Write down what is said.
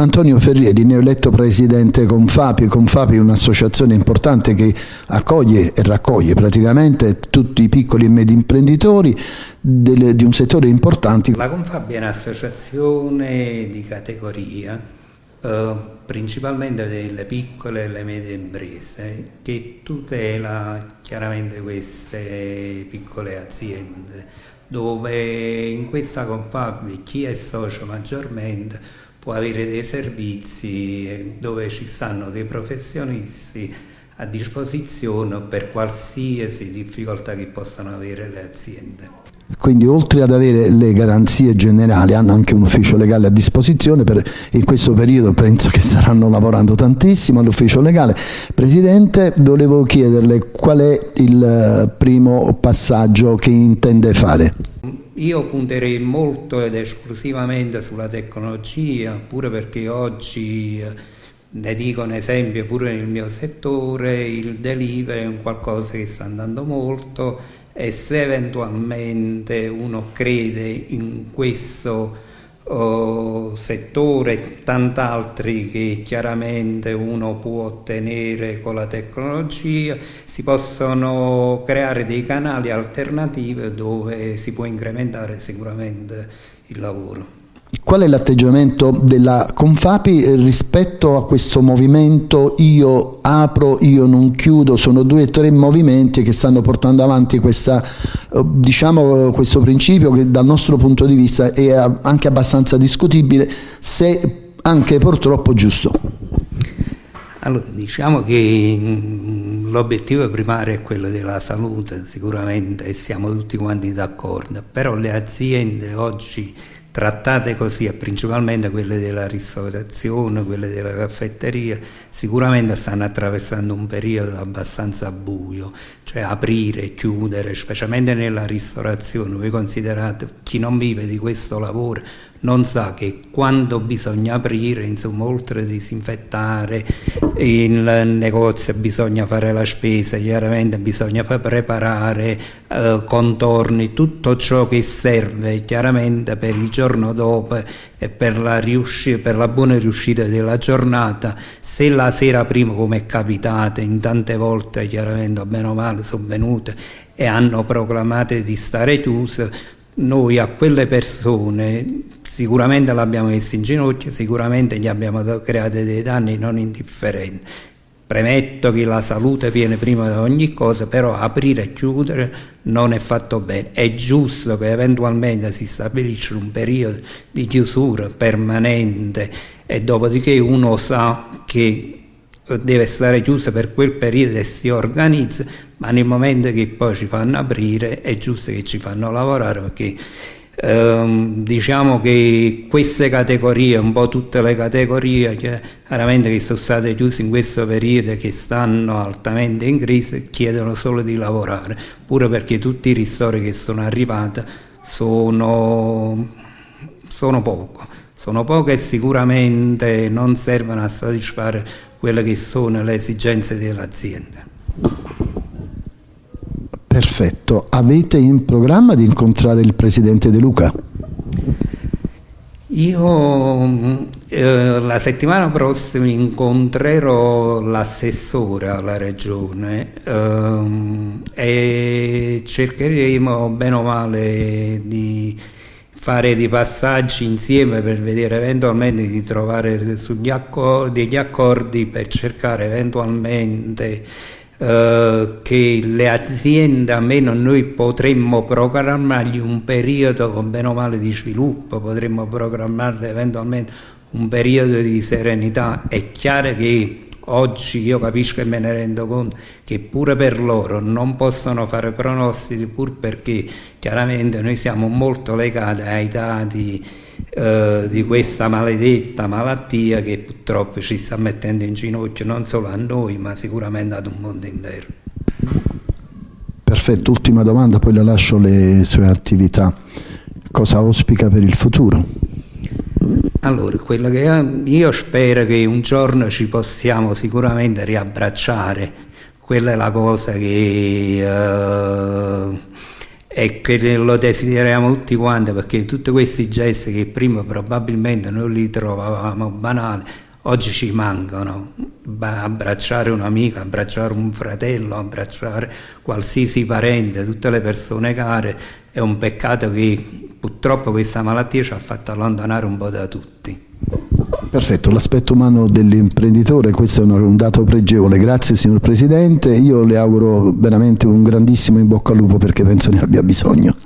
Antonio Ferrieri, neoeletto presidente Confapi. Confapi è un'associazione importante che accoglie e raccoglie praticamente tutti i piccoli e medi imprenditori del, di un settore importante. La Confapi è un'associazione di categoria eh, principalmente delle piccole e le medie imprese che tutela chiaramente queste piccole aziende dove in questa Confapi chi è socio maggiormente può avere dei servizi dove ci stanno dei professionisti a disposizione per qualsiasi difficoltà che possano avere le aziende. Quindi oltre ad avere le garanzie generali hanno anche un ufficio legale a disposizione, per, in questo periodo penso che staranno lavorando tantissimo all'ufficio legale. Presidente, volevo chiederle qual è il primo passaggio che intende fare? Io punterei molto ed esclusivamente sulla tecnologia, pure perché oggi, eh, ne dico un esempio, pure nel mio settore, il delivery è un qualcosa che sta andando molto e se eventualmente uno crede in questo uh, settore, tant'altri che chiaramente uno può ottenere con la tecnologia, si possono creare dei canali alternativi dove si può incrementare sicuramente il lavoro. Qual è l'atteggiamento della Confapi rispetto a questo movimento io apro, io non chiudo? Sono due o tre movimenti che stanno portando avanti questa, eh, diciamo, questo principio che dal nostro punto di vista è anche abbastanza discutibile, se anche purtroppo giusto. Allora, diciamo che mm, l'obiettivo primario è quello della salute, sicuramente, e siamo tutti quanti d'accordo, però le aziende oggi trattate così, principalmente quelle della ristorazione, quelle della caffetteria, sicuramente stanno attraversando un periodo abbastanza buio, cioè aprire chiudere, specialmente nella ristorazione. Voi considerate chi non vive di questo lavoro non sa che quando bisogna aprire, insomma, oltre a disinfettare il negozio bisogna fare la spesa, chiaramente bisogna preparare eh, contorni, tutto ciò che serve chiaramente per il giorno dopo e per la, per la buona riuscita della giornata. Se la sera prima, come è capitato in tante volte, chiaramente, bene male, sono venute e hanno proclamato di stare chiuse, noi a quelle persone sicuramente l'abbiamo messo in ginocchio, sicuramente gli abbiamo creato dei danni non indifferenti. Premetto che la salute viene prima di ogni cosa, però aprire e chiudere non è fatto bene. È giusto che eventualmente si stabilisca un periodo di chiusura permanente e dopodiché uno sa che deve stare chiuso per quel periodo e si organizza, ma nel momento che poi ci fanno aprire è giusto che ci fanno lavorare perché ehm, diciamo che queste categorie, un po' tutte le categorie chiaramente che sono state chiuse in questo periodo e che stanno altamente in crisi chiedono solo di lavorare, pure perché tutti i ristori che sono arrivati sono, sono poco. Sono poche e sicuramente non servono a soddisfare quelle che sono le esigenze dell'azienda. Perfetto. Avete in programma di incontrare il Presidente De Luca? Io eh, la settimana prossima incontrerò l'assessore alla regione eh, e cercheremo bene o male di fare dei passaggi insieme per vedere eventualmente di trovare accordi, degli accordi per cercare eventualmente eh, che le aziende, almeno noi potremmo programmargli un periodo bene o male di sviluppo, potremmo programmarle eventualmente un periodo di serenità. È chiaro che oggi io capisco e me ne rendo conto che pure per loro non possono fare pronostici pur perché chiaramente noi siamo molto legati ai dati eh, di questa maledetta malattia che purtroppo ci sta mettendo in ginocchio non solo a noi ma sicuramente ad un mondo intero. Perfetto, ultima domanda, poi le lascio le sue attività. Cosa auspica per il futuro? Allora, quello che io spero che un giorno ci possiamo sicuramente riabbracciare, quella è la cosa che, uh, e che lo desideriamo tutti quanti perché tutti questi gesti che prima probabilmente noi li trovavamo banali oggi ci mancano abbracciare un amico, abbracciare un fratello, abbracciare qualsiasi parente, tutte le persone care è un peccato che purtroppo questa malattia ci ha fatto allontanare un po' da tutti. Perfetto, l'aspetto umano dell'imprenditore, questo è un dato pregevole, grazie signor Presidente, io le auguro veramente un grandissimo in bocca al lupo perché penso ne abbia bisogno.